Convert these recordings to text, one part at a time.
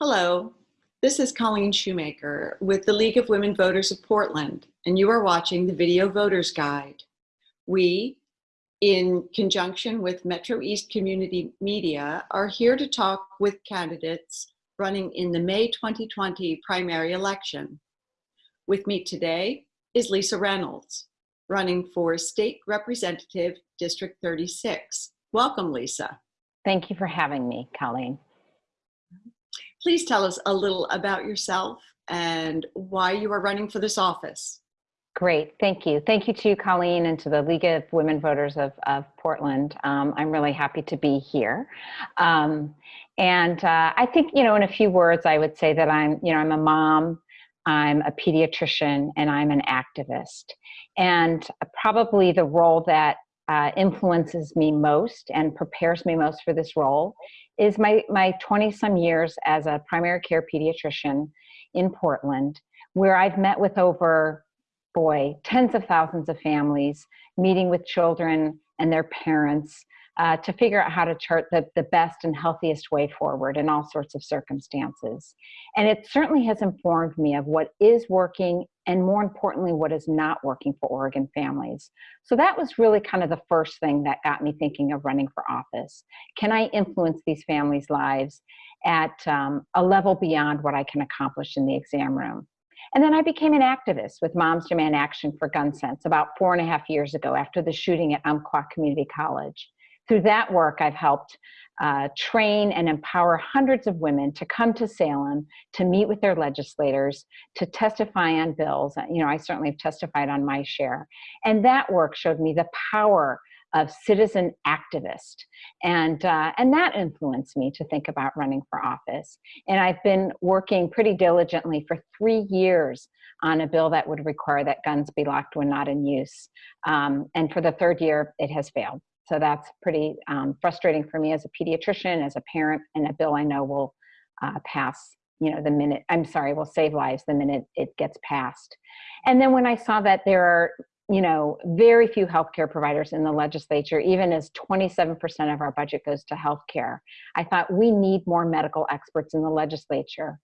Hello, this is Colleen Shoemaker with the League of Women Voters of Portland, and you are watching the Video Voters Guide. We, in conjunction with Metro East Community Media, are here to talk with candidates running in the May 2020 primary election. With me today is Lisa Reynolds, running for State Representative District 36. Welcome, Lisa. Thank you for having me, Colleen. Please tell us a little about yourself and why you are running for this office. Great, thank you. Thank you to Colleen, and to the League of Women Voters of, of Portland. Um, I'm really happy to be here. Um, and uh, I think, you know, in a few words, I would say that I'm, you know, I'm a mom, I'm a pediatrician, and I'm an activist. And probably the role that uh, influences me most and prepares me most for this role is my, my 20 some years as a primary care pediatrician in Portland, where I've met with over, boy, tens of thousands of families, meeting with children and their parents uh, to figure out how to chart the, the best and healthiest way forward in all sorts of circumstances. And it certainly has informed me of what is working and more importantly, what is not working for Oregon families. So that was really kind of the first thing that got me thinking of running for office. Can I influence these families' lives at um, a level beyond what I can accomplish in the exam room? And then I became an activist with Moms Demand Action for Gun Sense about four and a half years ago after the shooting at Umpqua Community College through that work, I've helped uh, train and empower hundreds of women to come to Salem to meet with their legislators, to testify on bills. You know, I certainly have testified on my share. And that work showed me the power of citizen activist. And, uh, and that influenced me to think about running for office. And I've been working pretty diligently for three years on a bill that would require that guns be locked when not in use. Um, and for the third year, it has failed. So that's pretty um, frustrating for me as a pediatrician, as a parent, and a bill I know will uh, pass, you know, the minute, I'm sorry, will save lives the minute it gets passed. And then when I saw that there are, you know, very few healthcare providers in the legislature, even as 27% of our budget goes to healthcare, I thought we need more medical experts in the legislature.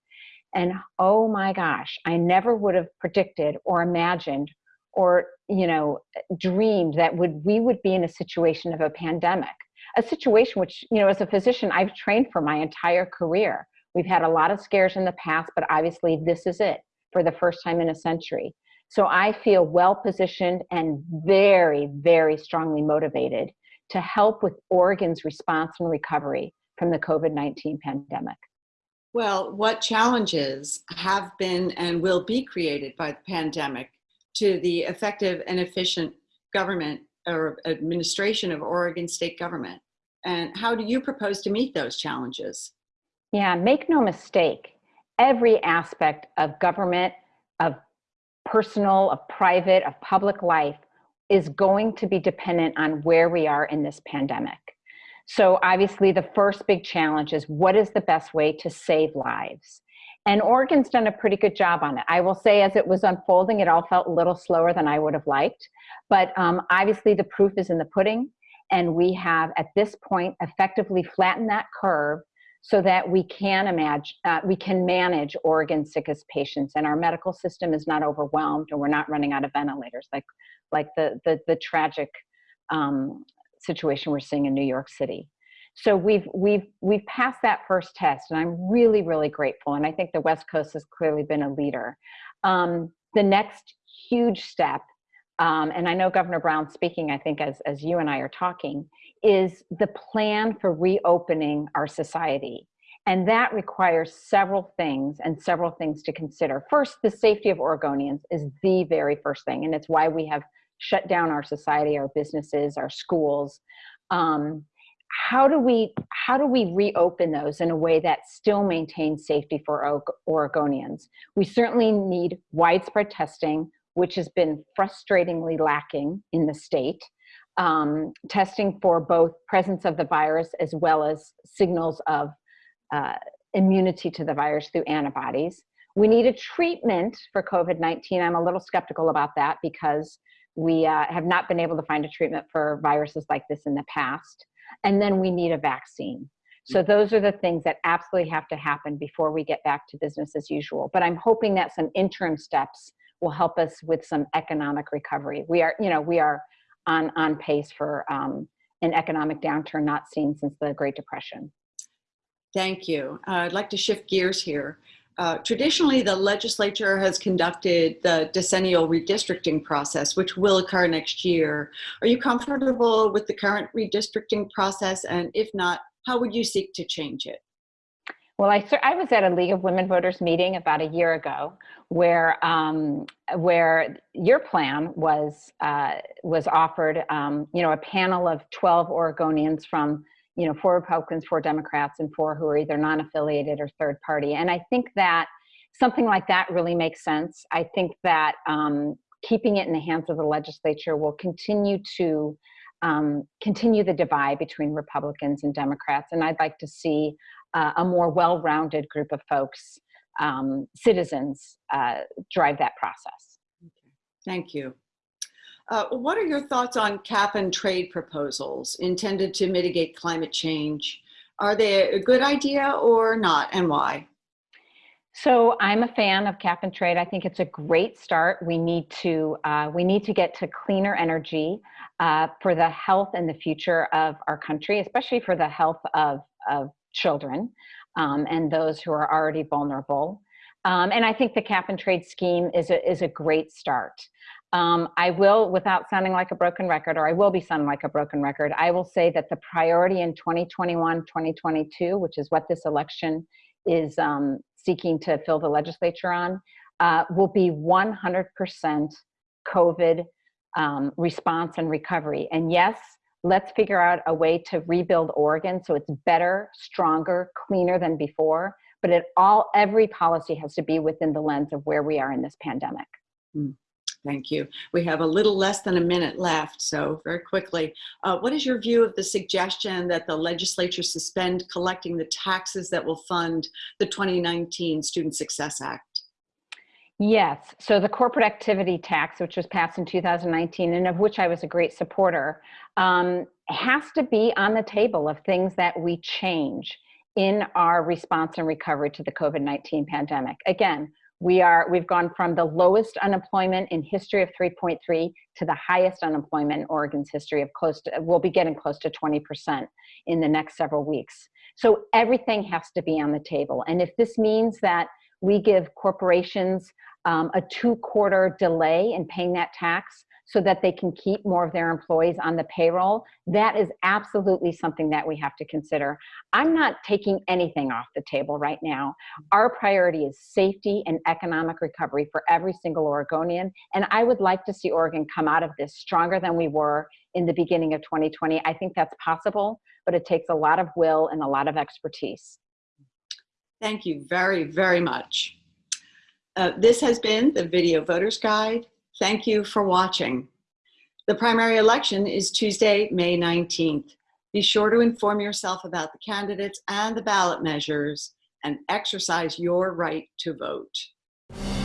And oh my gosh, I never would have predicted or imagined or you know dreamed that would we would be in a situation of a pandemic a situation which you know as a physician i've trained for my entire career. We've had a lot of scares in the past but obviously this is it for the first time in a century. So i feel well positioned and very very strongly motivated to help with oregon's response and recovery from the covid-19 pandemic. Well, what challenges have been and will be created by the pandemic to the effective and efficient government or administration of Oregon state government? And how do you propose to meet those challenges? Yeah, make no mistake, every aspect of government, of personal, of private, of public life is going to be dependent on where we are in this pandemic. So obviously the first big challenge is what is the best way to save lives? And Oregon's done a pretty good job on it. I will say as it was unfolding, it all felt a little slower than I would have liked. But um, obviously the proof is in the pudding. And we have at this point effectively flattened that curve so that we can imagine, uh, we can manage Oregon's sickest patients and our medical system is not overwhelmed and we're not running out of ventilators like, like the, the, the tragic um, situation we're seeing in New York City. So we've we've we've passed that first test, and I'm really really grateful. And I think the West Coast has clearly been a leader. Um, the next huge step, um, and I know Governor Brown speaking, I think as as you and I are talking, is the plan for reopening our society. And that requires several things and several things to consider. First, the safety of Oregonians is the very first thing, and it's why we have shut down our society, our businesses, our schools. Um, how do we how do we reopen those in a way that still maintains safety for Oregonians? We certainly need widespread testing, which has been frustratingly lacking in the state. Um, testing for both presence of the virus as well as signals of uh, immunity to the virus through antibodies. We need a treatment for COVID-19. I'm a little skeptical about that because we uh, have not been able to find a treatment for viruses like this in the past and then we need a vaccine. So those are the things that absolutely have to happen before we get back to business as usual. But I'm hoping that some interim steps will help us with some economic recovery. We are, you know, we are on, on pace for um, an economic downturn not seen since the Great Depression. Thank you. Uh, I'd like to shift gears here. Uh, traditionally, the legislature has conducted the decennial redistricting process, which will occur next year. Are you comfortable with the current redistricting process? And if not, how would you seek to change it? Well, I, I was at a League of Women Voters meeting about a year ago where, um, where your plan was, uh, was offered, um, you know, a panel of 12 Oregonians from you know, four Republicans, four Democrats, and four who are either non-affiliated or third party. And I think that something like that really makes sense. I think that um, keeping it in the hands of the legislature will continue to um, continue the divide between Republicans and Democrats. And I'd like to see uh, a more well-rounded group of folks, um, citizens, uh, drive that process. Okay. Thank you. Uh, what are your thoughts on cap and trade proposals intended to mitigate climate change? Are they a good idea or not, and why? So I'm a fan of cap and trade. I think it's a great start. We need to uh, we need to get to cleaner energy uh, for the health and the future of our country, especially for the health of of children um, and those who are already vulnerable. Um, and I think the cap and trade scheme is a, is a great start. Um, I will, without sounding like a broken record, or I will be sounding like a broken record, I will say that the priority in 2021, 2022, which is what this election is um, seeking to fill the legislature on, uh, will be 100% COVID um, response and recovery. And yes, let's figure out a way to rebuild Oregon so it's better, stronger, cleaner than before. But it all, every policy has to be within the lens of where we are in this pandemic. Mm. Thank you. We have a little less than a minute left, so very quickly. Uh, what is your view of the suggestion that the legislature suspend collecting the taxes that will fund the 2019 Student Success Act? Yes, so the corporate activity tax, which was passed in 2019 and of which I was a great supporter, um, has to be on the table of things that we change in our response and recovery to the COVID-19 pandemic. Again, we are, we've gone from the lowest unemployment in history of 3.3 to the highest unemployment in Oregon's history of close to, we'll be getting close to 20% in the next several weeks. So everything has to be on the table. And if this means that we give corporations um, a two quarter delay in paying that tax, so that they can keep more of their employees on the payroll, that is absolutely something that we have to consider. I'm not taking anything off the table right now. Our priority is safety and economic recovery for every single Oregonian. And I would like to see Oregon come out of this stronger than we were in the beginning of 2020. I think that's possible, but it takes a lot of will and a lot of expertise. Thank you very, very much. Uh, this has been the Video Voters Guide. Thank you for watching. The primary election is Tuesday, May 19th. Be sure to inform yourself about the candidates and the ballot measures and exercise your right to vote.